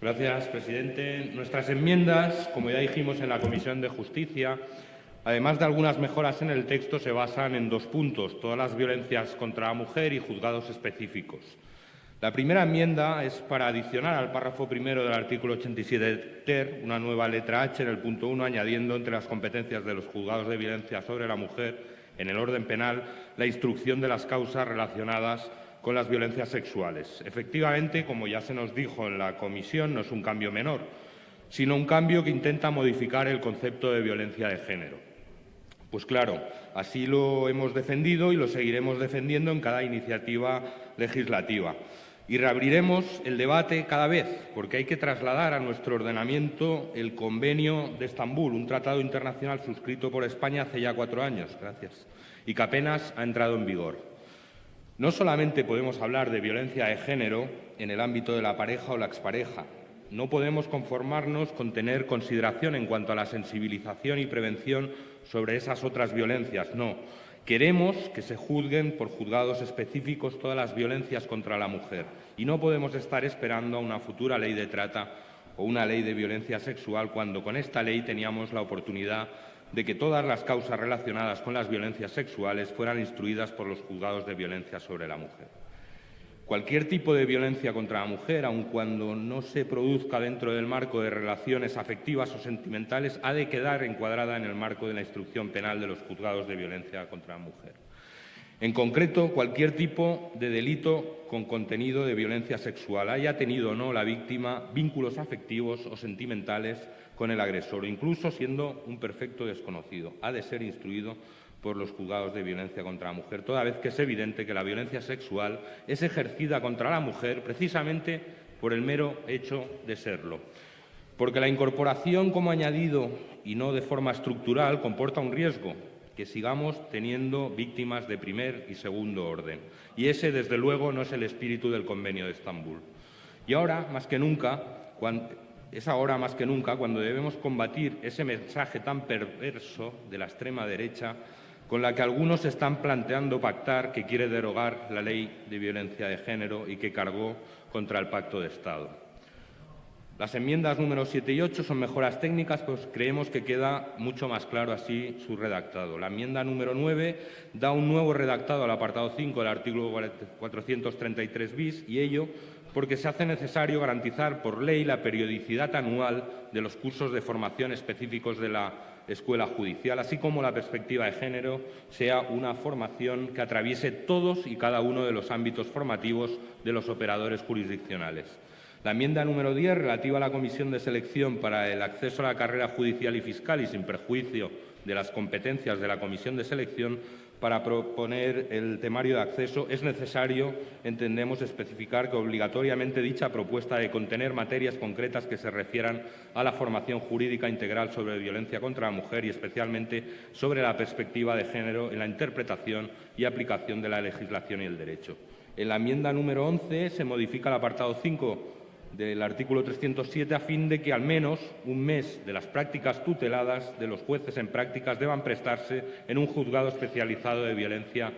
Gracias, presidente. Nuestras enmiendas, como ya dijimos en la Comisión de Justicia, además de algunas mejoras en el texto, se basan en dos puntos, todas las violencias contra la mujer y juzgados específicos. La primera enmienda es para adicionar al párrafo primero del artículo 87 ter una nueva letra H en el punto 1, añadiendo entre las competencias de los juzgados de violencia sobre la mujer en el orden penal la instrucción de las causas relacionadas con las violencias sexuales. Efectivamente, como ya se nos dijo en la comisión, no es un cambio menor, sino un cambio que intenta modificar el concepto de violencia de género. Pues claro, así lo hemos defendido y lo seguiremos defendiendo en cada iniciativa legislativa. Y reabriremos el debate cada vez, porque hay que trasladar a nuestro ordenamiento el Convenio de Estambul, un tratado internacional suscrito por España hace ya cuatro años, gracias, y que apenas ha entrado en vigor. No solamente podemos hablar de violencia de género en el ámbito de la pareja o la expareja. No podemos conformarnos con tener consideración en cuanto a la sensibilización y prevención sobre esas otras violencias, no. Queremos que se juzguen por juzgados específicos todas las violencias contra la mujer y no podemos estar esperando a una futura ley de trata o una ley de violencia sexual cuando con esta ley teníamos la oportunidad de que todas las causas relacionadas con las violencias sexuales fueran instruidas por los juzgados de violencia sobre la mujer. Cualquier tipo de violencia contra la mujer, aun cuando no se produzca dentro del marco de relaciones afectivas o sentimentales, ha de quedar encuadrada en el marco de la instrucción penal de los juzgados de violencia contra la mujer. En concreto, cualquier tipo de delito con contenido de violencia sexual, haya tenido o no la víctima vínculos afectivos o sentimentales con el agresor, incluso siendo un perfecto desconocido, ha de ser instruido por los juzgados de violencia contra la mujer, toda vez que es evidente que la violencia sexual es ejercida contra la mujer precisamente por el mero hecho de serlo. Porque la incorporación como añadido y no de forma estructural comporta un riesgo, que sigamos teniendo víctimas de primer y segundo orden. Y ese, desde luego, no es el espíritu del Convenio de Estambul. Y ahora, más que nunca, es ahora más que nunca cuando debemos combatir ese mensaje tan perverso de la extrema derecha con la que algunos están planteando pactar que quiere derogar la ley de violencia de género y que cargó contra el Pacto de Estado. Las enmiendas número 7 y 8 son mejoras técnicas, pues creemos que queda mucho más claro así su redactado. La enmienda número 9 da un nuevo redactado al apartado 5 del artículo 433 bis y ello porque se hace necesario garantizar por ley la periodicidad anual de los cursos de formación específicos de la escuela judicial, así como la perspectiva de género sea una formación que atraviese todos y cada uno de los ámbitos formativos de los operadores jurisdiccionales. La enmienda número 10, relativa a la comisión de selección para el acceso a la carrera judicial y fiscal y sin perjuicio de las competencias de la comisión de selección, para proponer el temario de acceso, es necesario, entendemos, especificar que obligatoriamente dicha propuesta de contener materias concretas que se refieran a la formación jurídica integral sobre violencia contra la mujer y especialmente sobre la perspectiva de género en la interpretación y aplicación de la legislación y el derecho. En la enmienda número 11 se modifica el apartado 5 del artículo 307 a fin de que al menos un mes de las prácticas tuteladas de los jueces en prácticas deban prestarse en un juzgado especializado de violencia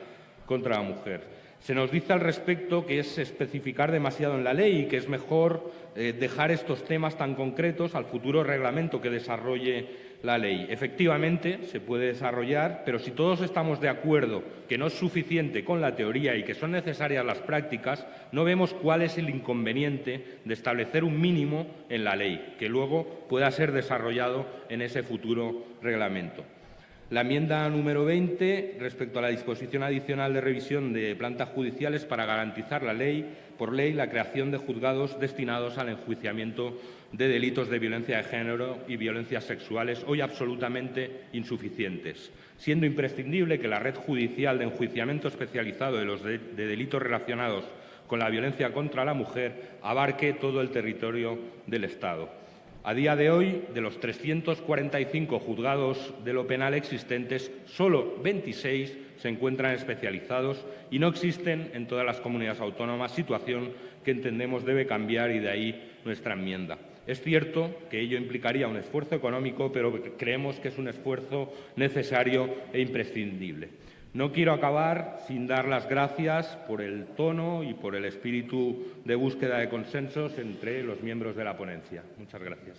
contra la mujer. Se nos dice al respecto que es especificar demasiado en la ley y que es mejor eh, dejar estos temas tan concretos al futuro reglamento que desarrolle la ley. Efectivamente, se puede desarrollar, pero si todos estamos de acuerdo que no es suficiente con la teoría y que son necesarias las prácticas, no vemos cuál es el inconveniente de establecer un mínimo en la ley, que luego pueda ser desarrollado en ese futuro reglamento. La enmienda número 20, respecto a la disposición adicional de revisión de plantas judiciales para garantizar la ley, por ley la creación de juzgados destinados al enjuiciamiento de delitos de violencia de género y violencias sexuales, hoy absolutamente insuficientes, siendo imprescindible que la red judicial de enjuiciamiento especializado de los de delitos relacionados con la violencia contra la mujer abarque todo el territorio del Estado. A día de hoy, de los 345 juzgados de lo penal existentes, solo 26 se encuentran especializados y no existen en todas las comunidades autónomas, situación que entendemos debe cambiar y de ahí nuestra enmienda. Es cierto que ello implicaría un esfuerzo económico, pero creemos que es un esfuerzo necesario e imprescindible. No quiero acabar sin dar las gracias por el tono y por el espíritu de búsqueda de consensos entre los miembros de la ponencia. Muchas gracias.